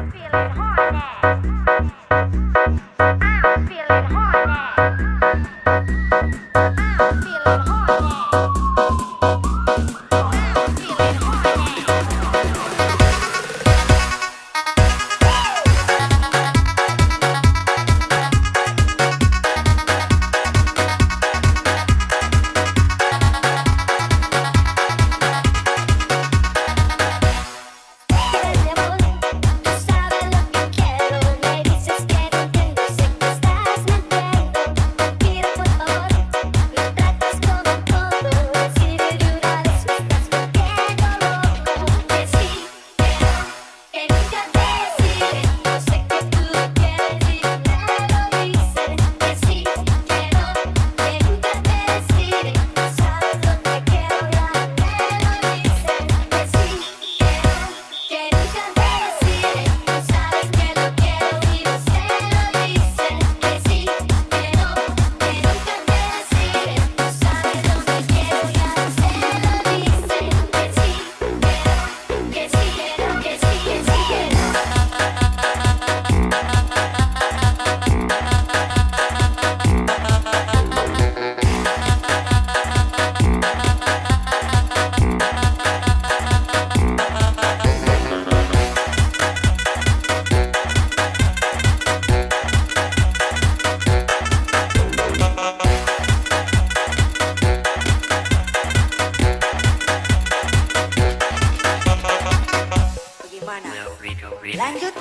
Bagaimana? Leo Remix Lanjut.